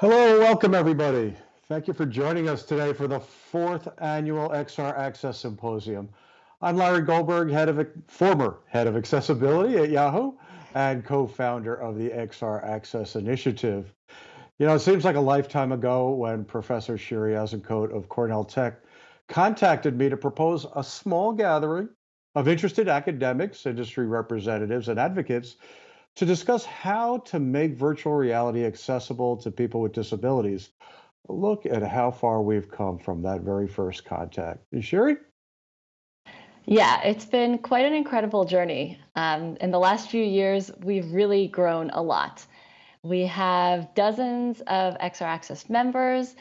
Hello, welcome everybody. Thank you for joining us today for the fourth annual XR Access Symposium. I'm Larry Goldberg, head of former head of accessibility at Yahoo and co-founder of the XR Access Initiative. You know, it seems like a lifetime ago when Professor Shiri Azenkot of Cornell Tech contacted me to propose a small gathering of interested academics, industry representatives, and advocates to discuss how to make virtual reality accessible to people with disabilities. Look at how far we've come from that very first contact. Shiri? Yeah, it's been quite an incredible journey. Um, in the last few years, we've really grown a lot. We have dozens of XR Access members.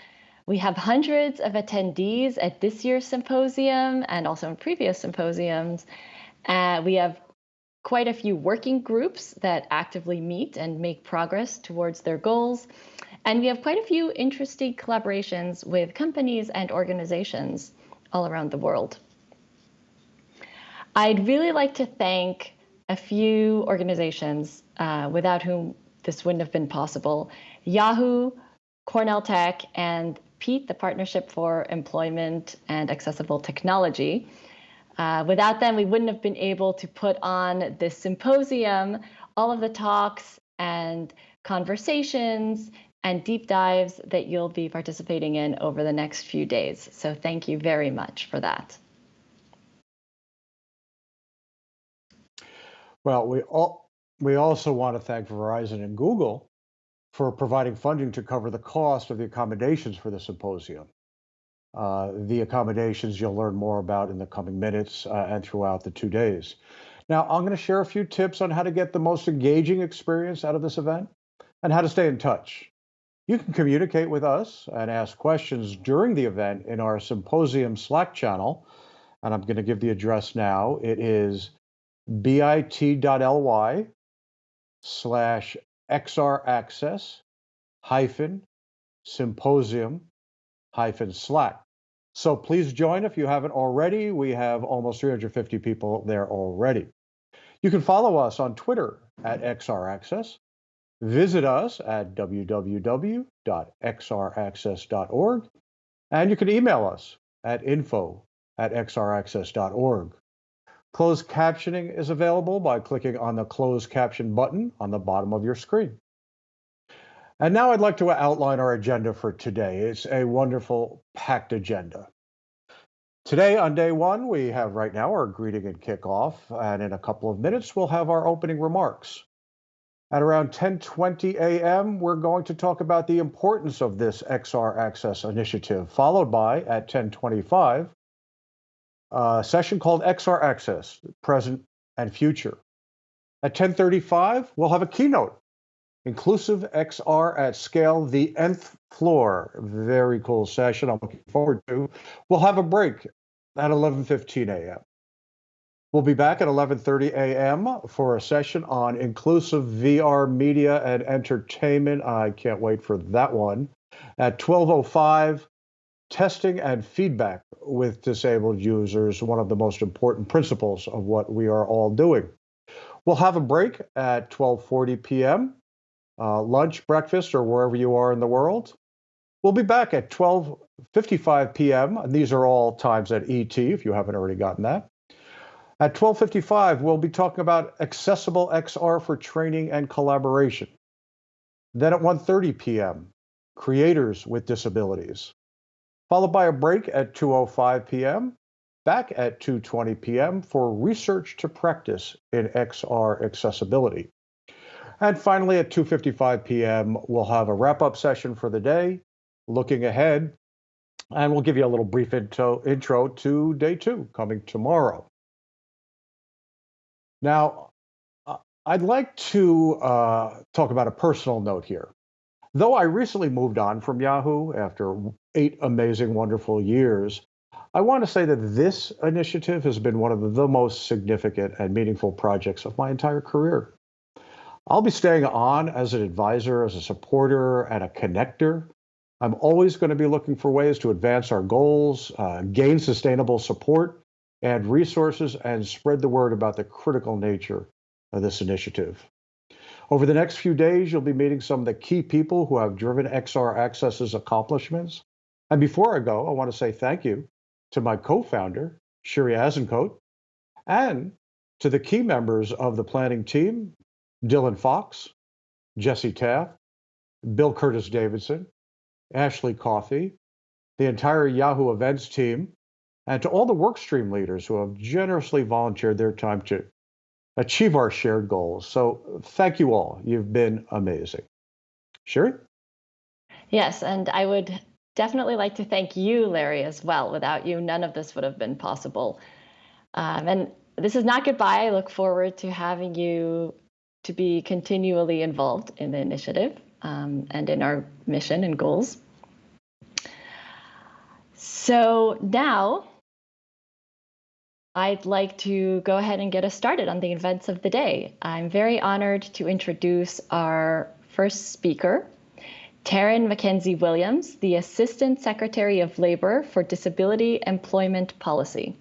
We have hundreds of attendees at this year's symposium and also in previous symposiums. Uh, we have quite a few working groups that actively meet and make progress towards their goals. And we have quite a few interesting collaborations with companies and organizations all around the world. I'd really like to thank a few organizations uh, without whom this wouldn't have been possible. Yahoo, Cornell Tech, and PEAT, the Partnership for Employment and Accessible Technology, uh, without them, we wouldn't have been able to put on this symposium, all of the talks and conversations and deep dives that you'll be participating in over the next few days. So thank you very much for that. Well, we all we also want to thank Verizon and Google for providing funding to cover the cost of the accommodations for the symposium. Uh, the accommodations you'll learn more about in the coming minutes uh, and throughout the two days. Now, I'm going to share a few tips on how to get the most engaging experience out of this event and how to stay in touch. You can communicate with us and ask questions during the event in our symposium Slack channel. And I'm going to give the address now. It is bit.ly slash xr access hyphen symposium hyphen Slack. So please join if you haven't already. We have almost 350 people there already. You can follow us on Twitter at XRAccess. Visit us at www.xraccess.org. And you can email us at info at xraccess.org. Closed captioning is available by clicking on the closed caption button on the bottom of your screen. And now I'd like to outline our agenda for today. It's a wonderful, packed agenda. Today, on day one, we have right now our greeting and kickoff, and in a couple of minutes, we'll have our opening remarks. At around 10:20 a.m., we're going to talk about the importance of this XR Access initiative, followed by at 10:25 a session called XR Access: Present and Future. At 10:35, we'll have a keynote Inclusive XR at scale, the nth floor. Very cool session. I'm looking forward to. We'll have a break at 11:15 a.m. We'll be back at 11:30 a.m. for a session on inclusive VR media and entertainment. I can't wait for that one. At 12:05, testing and feedback with disabled users, one of the most important principles of what we are all doing. We'll have a break at 12:40 p.m uh, lunch, breakfast, or wherever you are in the world. We'll be back at 12:55 p.m. And these are all times at ET, if you haven't already gotten that. At 12:55, we'll be talking about accessible XR for training and collaboration. Then at 1:30 p.m., creators with disabilities. Followed by a break at 2:05 p.m. Back at 2:20 p.m. for research to practice in XR accessibility. And finally, at 2:55 p.m., we'll have a wrap-up session for the day, looking ahead, and we'll give you a little brief intro, intro to day two coming tomorrow. Now, I'd like to uh, talk about a personal note here. Though I recently moved on from Yahoo after eight amazing, wonderful years, I want to say that this initiative has been one of the most significant and meaningful projects of my entire career. I'll be staying on as an advisor, as a supporter, and a connector. I'm always going to be looking for ways to advance our goals, uh, gain sustainable support and resources, and spread the word about the critical nature of this initiative. Over the next few days, you'll be meeting some of the key people who have driven XR Access's accomplishments. And before I go, I want to say thank you to my co founder, Shiri Azenkot, and to the key members of the planning team Dylan Fox, Jesse Taft, Bill Curtis Davidson, Ashley Coffey, the entire Yahoo events team, and to all the workstream leaders who have generously volunteered their time to achieve our shared goals. So thank you all. You've been amazing. Shiri? Yes, and I would definitely like to thank you, Larry, as well. Without you, none of this would have been possible. Um, and this is not goodbye. I look forward to having you to be continually involved in the initiative um, and in our mission and goals. So now I'd like to go ahead and get us started on the events of the day. I'm very honored to introduce our first speaker, Taryn McKenzie Williams, the Assistant Secretary of Labor for Disability Employment Policy.